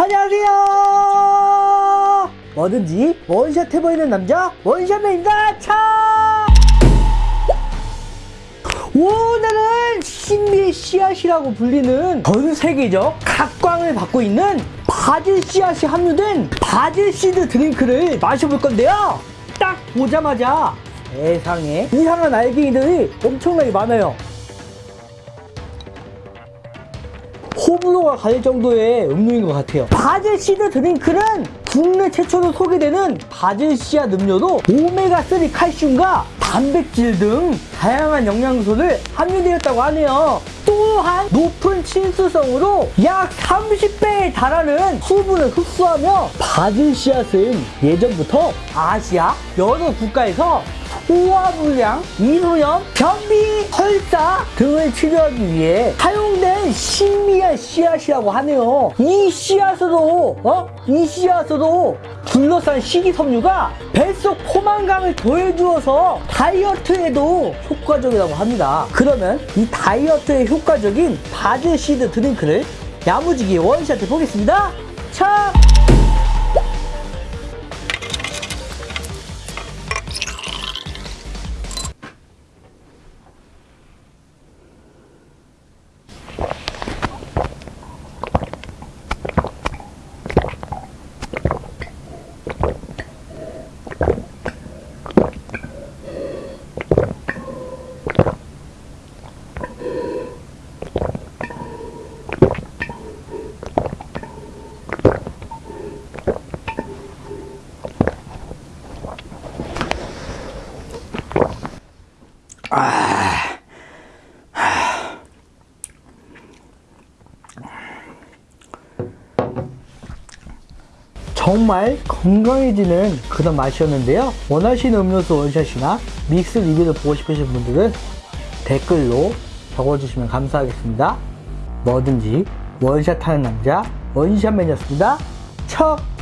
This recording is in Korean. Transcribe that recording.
안녕하세요. 뭐든지 원샷 해보이는 남자 원샷맨입니다. 차! 오늘은 신비의 씨앗이라고 불리는 전 세계적 각광을 받고 있는 바질 씨앗이 함유된 바질 seed drink를 마셔볼 건데요. 딱 보자마자 세상에 이상한 알갱이들이 엄청나게 많아요. 호불호가 갈릴 정도의 음료인 것 같아요. 바질 시드 드링크는 국내 최초로 소개되는 바질 씨앗 음료로 오메가3 칼슘과 단백질 등 다양한 영양소를 함유되었다고 하네요. 또한 높은 친수성으로 약 30배에 달하는 수분을 흡수하며 바질 씨앗은 예전부터 아시아 여러 국가에서 소화불량, 이소염, 변비, 설사 등을 치료하기 위해 사용된 신비한 씨앗이라고 하네요. 이 씨앗으로, 어? 이 씨앗으로 둘러싼 식이섬유가 뱃속 포만감을 더해주어서 다이어트에도 효과적이라고 합니다. 그러면 이 다이어트에 효과적인 바질 seed drink를 야무지게 원샷 해 보겠습니다. 차! 정말 건강해지는 그런 맛이었는데요. 원하시는 음료수 원샷이나 믹스 리뷰를 보고 싶으신 분들은 댓글로 적어주시면 감사하겠습니다. 뭐든지 원샷 하는 남자 원샷맨이었습니다. 척!